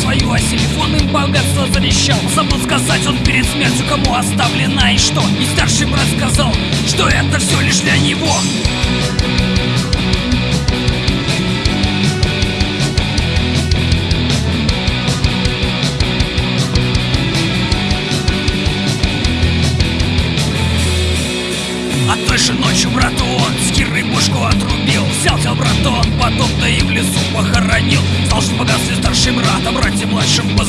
свою, а телефон им богатство завещал. Забыл сказать он перед смертью, кому оставлена и что. И старший брат сказал, что это все лишь для него. А той же ночью брату он с Кирой бушку отрубил. Взял тебя братон, потом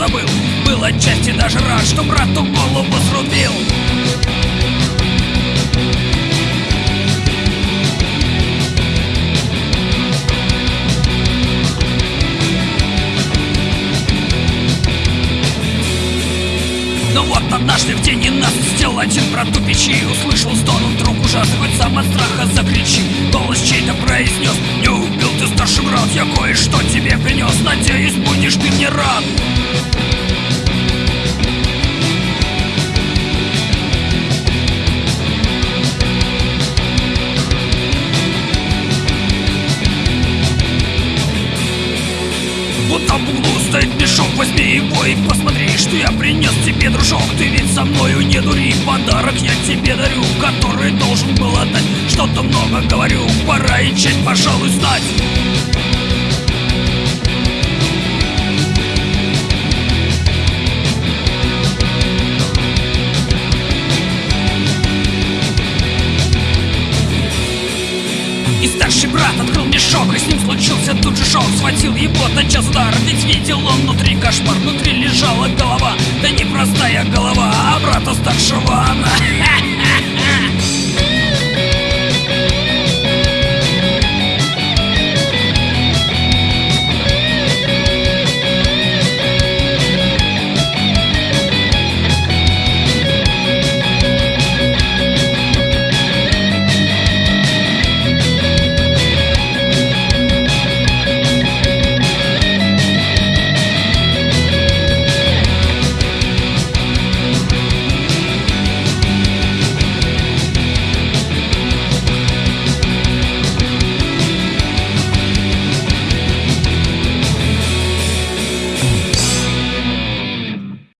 позабыл Был отчасти даже рад, что брату голову срубил. Но вот однажды в день ненастный сделал один брату печи. Услышал стон, он вдруг ужасный, хоть сам от страха закричи Голос чей-то произнес, не убил ты старший брат Я кое-что тебе принес, надеюсь, Вот там в углу мешок, возьми его и посмотри, что я принес тебе, дружок. Ты ведь со мною не дури, подарок я тебе дарю, который должен был отдать. Что-то много говорю, пора и честь, пожалуй, знать И старший брат открыл ним случился тут же шок Схватил его тотчас удар, ведь видел он внутри кошмар Внутри лежала голова, да не простая голова, а брата старшего она